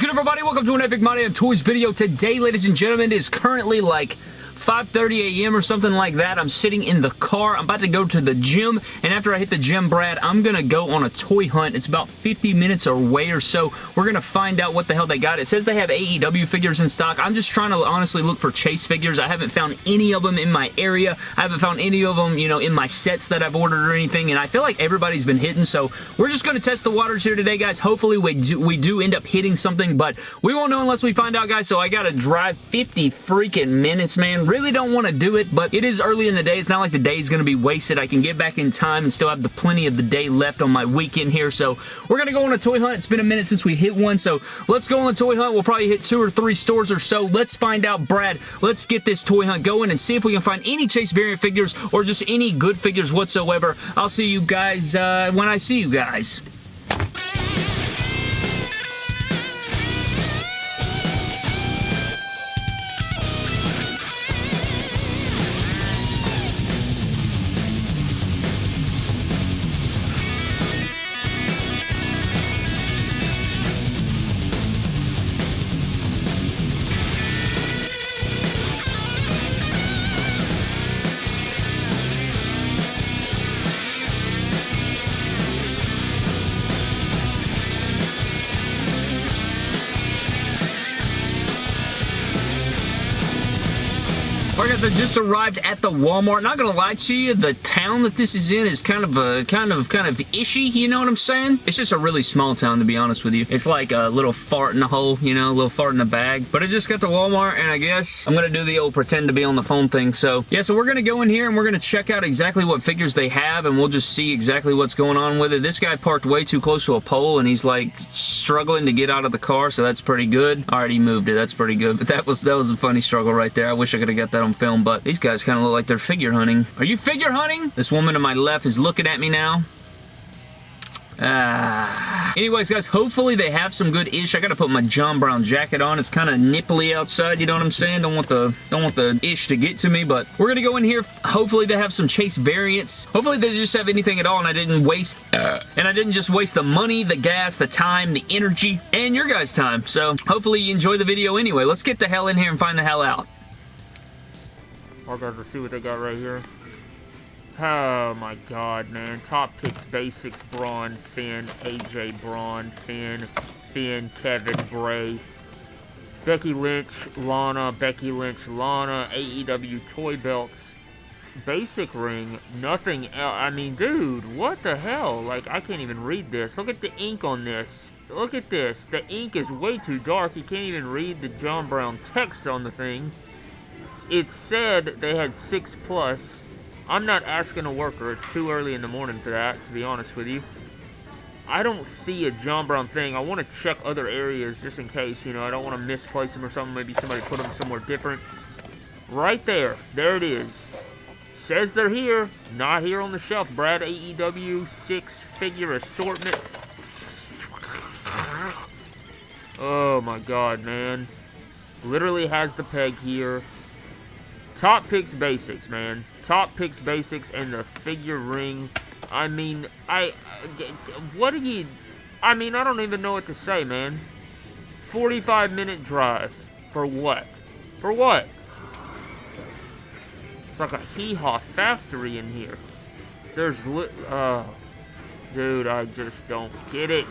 Good everybody? Welcome to an Epic Money Damn Toys video. Today, ladies and gentlemen, is currently like 5.30 a.m. or something like that. I'm sitting in the car. I'm about to go to the gym, and after I hit the gym, Brad, I'm going to go on a toy hunt. It's about 50 minutes away or so. We're going to find out what the hell they got. It says they have AEW figures in stock. I'm just trying to honestly look for Chase figures. I haven't found any of them in my area. I haven't found any of them, you know, in my sets that I've ordered or anything, and I feel like everybody's been hitting, so we're just going to test the waters here today, guys. Hopefully, we do, we do end up hitting something, but we won't know unless we find out, guys, so I got to drive 50 freaking minutes, man really don't want to do it, but it is early in the day. It's not like the day is going to be wasted. I can get back in time and still have the plenty of the day left on my weekend here, so we're going to go on a toy hunt. It's been a minute since we hit one, so let's go on a toy hunt. We'll probably hit two or three stores or so. Let's find out, Brad. Let's get this toy hunt going and see if we can find any Chase variant figures or just any good figures whatsoever. I'll see you guys uh, when I see you guys. Guys, I just arrived at the Walmart. Not gonna lie to you, the town that this is in is kind of a kind of kind of ishy, you know what I'm saying? It's just a really small town to be honest with you. It's like a little fart in the hole, you know, a little fart in the bag. But I just got to Walmart and I guess I'm gonna do the old pretend to be on the phone thing. So yeah, so we're gonna go in here and we're gonna check out exactly what figures they have and we'll just see exactly what's going on with it. This guy parked way too close to a pole and he's like struggling to get out of the car, so that's pretty good. He moved it. That's pretty good. But that was that was a funny struggle right there. I wish I could have got that on film, but these guys kind of look like they're figure hunting. Are you figure hunting? This woman to my left is looking at me now. Ah. Anyways, guys, hopefully they have some good ish. I gotta put my John Brown jacket on. It's kind of nipply outside, you know what I'm saying? Don't want the don't want the ish to get to me, but we're gonna go in here. Hopefully they have some Chase variants. Hopefully they just have anything at all and I didn't waste uh, and I didn't just waste the money, the gas, the time, the energy, and your guys' time. So hopefully you enjoy the video anyway. Let's get the hell in here and find the hell out. Alright guys, let's see what they got right here. Oh my god, man. Top picks basics, Braun, Finn, AJ Braun, Finn, Finn, Kevin, Bray, Becky Lynch, Lana, Becky Lynch, Lana, AEW toy belts, basic ring, nothing else. I mean, dude, what the hell? Like, I can't even read this. Look at the ink on this. Look at this. The ink is way too dark. You can't even read the John Brown text on the thing. It said they had 6 plus I'm not asking a worker. It's too early in the morning for that, to be honest with you. I don't see a John Brown thing. I want to check other areas just in case, you know. I don't want to misplace them or something. Maybe somebody put them somewhere different. Right there. There it is. Says they're here. Not here on the shelf. Brad AEW six-figure assortment. Oh my god, man. Literally has the peg here. Top picks basics, man top picks basics and the figure ring. I mean, I, what do you, I mean, I don't even know what to say, man. 45 minute drive. For what? For what? It's like a hee-haw factory in here. There's, lit, uh, dude, I just don't get it.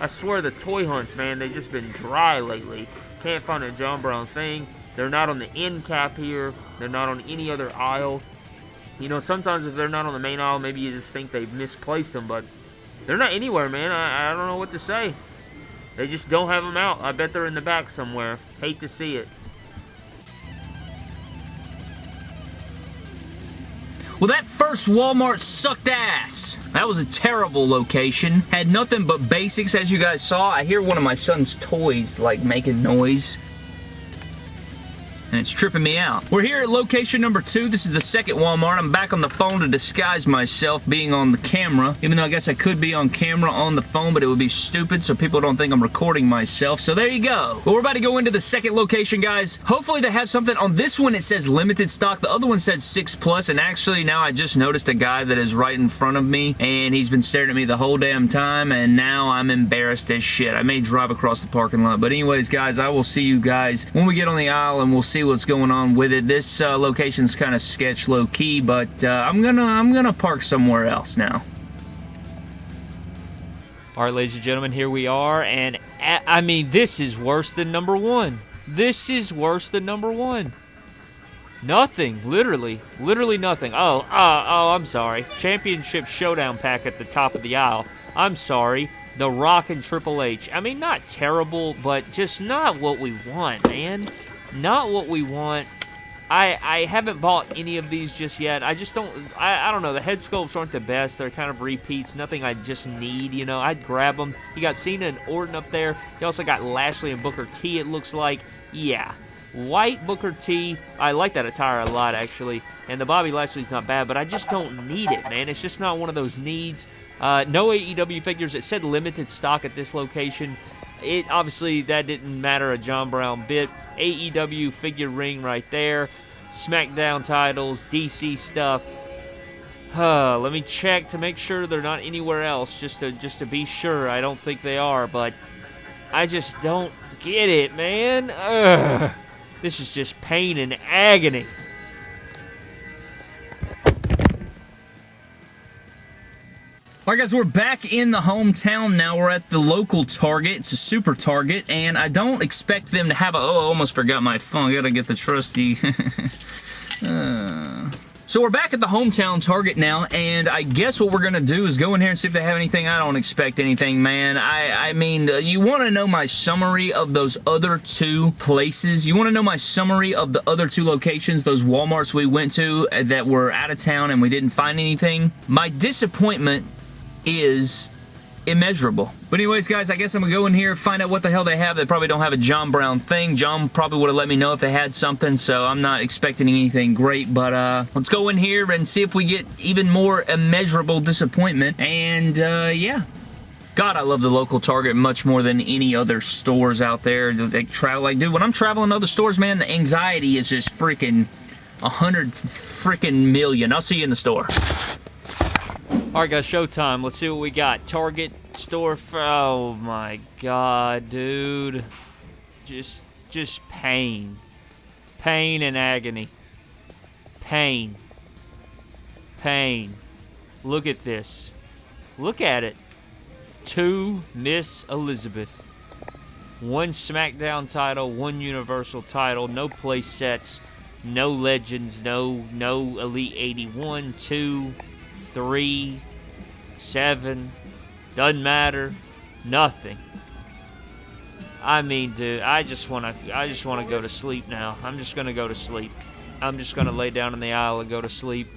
I swear the toy hunts, man, they've just been dry lately. Can't find a John Brown thing. They're not on the end cap here. They're not on any other aisle. You know, sometimes if they're not on the main aisle, maybe you just think they've misplaced them, but they're not anywhere, man. I, I don't know what to say. They just don't have them out. I bet they're in the back somewhere. Hate to see it. Well, that first Walmart sucked ass. That was a terrible location. Had nothing but basics, as you guys saw. I hear one of my son's toys, like, making noise. And it's tripping me out. We're here at location number two. This is the second Walmart. I'm back on the phone to disguise myself being on the camera, even though I guess I could be on camera on the phone, but it would be stupid so people don't think I'm recording myself. So there you go. But we're about to go into the second location, guys. Hopefully they have something. On this one, it says limited stock. The other one said 6 plus, and actually now I just noticed a guy that is right in front of me, and he's been staring at me the whole damn time, and now I'm embarrassed as shit. I may drive across the parking lot. But anyways, guys, I will see you guys when we get on the aisle, and we'll see what's going on with it. This uh, location's kind of sketch low-key, but uh, I'm gonna I'm gonna park somewhere else now. All right, ladies and gentlemen, here we are, and I mean, this is worse than number one. This is worse than number one. Nothing, literally, literally nothing. Oh, uh, oh, I'm sorry. Championship Showdown pack at the top of the aisle. I'm sorry. The Rock and Triple H. I mean, not terrible, but just not what we want, man. Not what we want. I, I haven't bought any of these just yet. I just don't, I, I don't know. The head sculpts aren't the best. They're kind of repeats. Nothing I just need, you know. I'd grab them. You got Cena and Orton up there. You also got Lashley and Booker T, it looks like. Yeah. White Booker T. I like that attire a lot, actually. And the Bobby Lashley's not bad, but I just don't need it, man. It's just not one of those needs. Uh, no AEW figures. It said limited stock at this location. It obviously that didn't matter a John Brown bit. AEW figure ring right there. SmackDown titles, DC stuff. Uh, let me check to make sure they're not anywhere else, just to just to be sure. I don't think they are, but I just don't get it, man. Ugh. This is just pain and agony. Alright guys, we're back in the hometown now. We're at the local Target. It's a super Target, and I don't expect them to have a... Oh, I almost forgot my phone. I gotta get the trusty... uh... So we're back at the hometown Target now, and I guess what we're going to do is go in here and see if they have anything. I don't expect anything, man. I, I mean, you want to know my summary of those other two places. You want to know my summary of the other two locations, those Walmarts we went to that were out of town and we didn't find anything. My disappointment is immeasurable. But anyways, guys, I guess I'm going to go in here, find out what the hell they have. They probably don't have a John Brown thing. John probably would have let me know if they had something, so I'm not expecting anything great. But uh, let's go in here and see if we get even more immeasurable disappointment. And uh, yeah, God, I love the local Target much more than any other stores out there. They travel like, dude, when I'm traveling to other stores, man, the anxiety is just freaking a hundred freaking million. I'll see you in the store. Alright guys, showtime. Let's see what we got. Target store oh my god, dude. Just, just pain. Pain and agony. Pain. Pain. Look at this. Look at it. Two Miss Elizabeth. One SmackDown title, one Universal title, no place sets, no legends, no no Elite 81, two, three, seven, doesn't matter, nothing. I mean, dude, I just want to, I just want to go to sleep now. I'm just gonna go to sleep. I'm just gonna lay down in the aisle and go to sleep.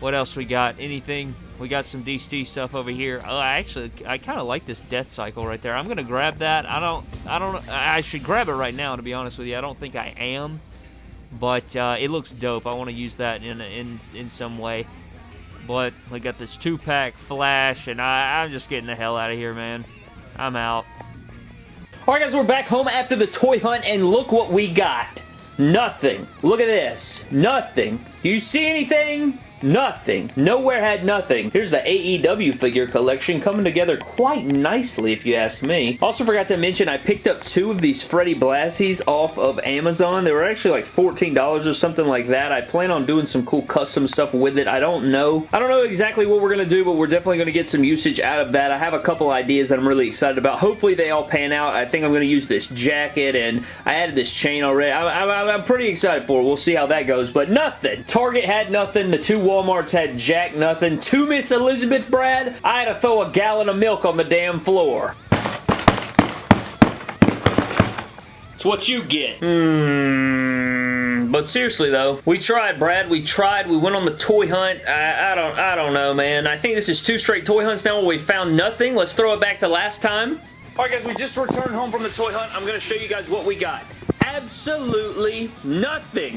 What else we got? Anything? We got some DC stuff over here. Oh, I actually, I kind of like this death cycle right there. I'm gonna grab that. I don't, I don't, I should grab it right now. To be honest with you, I don't think I am, but uh, it looks dope. I want to use that in in in some way. But we got this two-pack Flash, and I, I'm just getting the hell out of here, man. I'm out. Alright guys, we're back home after the toy hunt, and look what we got. Nothing. Look at this. Nothing. Do you see anything? Nothing. Nowhere had nothing. Here's the AEW figure collection coming together quite nicely if you ask me. Also forgot to mention I picked up two of these Freddie Blassies off of Amazon. They were actually like $14 or something like that. I plan on doing some cool custom stuff with it. I don't know. I don't know exactly what we're going to do, but we're definitely going to get some usage out of that. I have a couple ideas that I'm really excited about. Hopefully they all pan out. I think I'm going to use this jacket and I added this chain already. I'm, I'm, I'm pretty excited for it. We'll see how that goes, but nothing. Target had nothing. The two Walmarts had jack nothing. To Miss Elizabeth Brad, I had to throw a gallon of milk on the damn floor. It's what you get. Hmm. But seriously though, we tried, Brad. We tried. We went on the toy hunt. I, I don't. I don't know, man. I think this is two straight toy hunts now where we found nothing. Let's throw it back to last time. All right, guys. We just returned home from the toy hunt. I'm going to show you guys what we got absolutely nothing.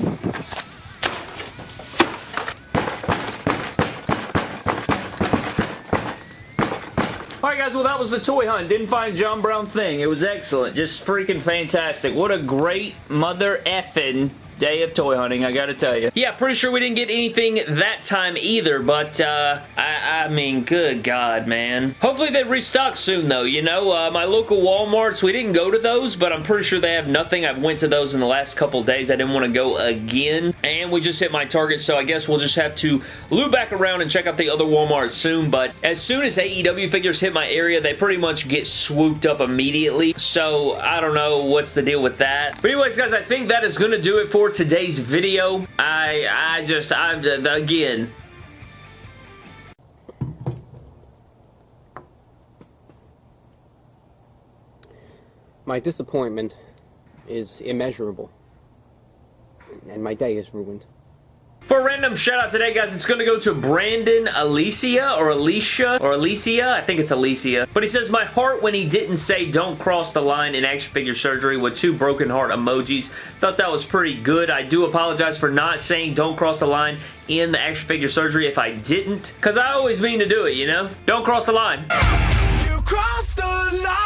Alright guys, well that was the toy hunt. Didn't find John Brown thing. It was excellent. Just freaking fantastic. What a great mother effing day of toy hunting, I gotta tell you. Yeah, pretty sure we didn't get anything that time either, but, uh, I, I mean, good God, man. Hopefully they restock soon, though, you know? Uh, my local Walmarts, we didn't go to those, but I'm pretty sure they have nothing. I've went to those in the last couple days. I didn't want to go again, and we just hit my target, so I guess we'll just have to loop back around and check out the other Walmarts soon, but as soon as AEW figures hit my area, they pretty much get swooped up immediately, so I don't know what's the deal with that. But anyways, guys, I think that is going to do it for today's video. I, I just, I'm, again, My disappointment is immeasurable. And my day is ruined. For random shout out today, guys, it's going to go to Brandon Alicia or Alicia or Alicia. I think it's Alicia. But he says, my heart when he didn't say don't cross the line in action figure surgery with two broken heart emojis. Thought that was pretty good. I do apologize for not saying don't cross the line in the action figure surgery if I didn't. Because I always mean to do it, you know? Don't cross the line. You crossed the line.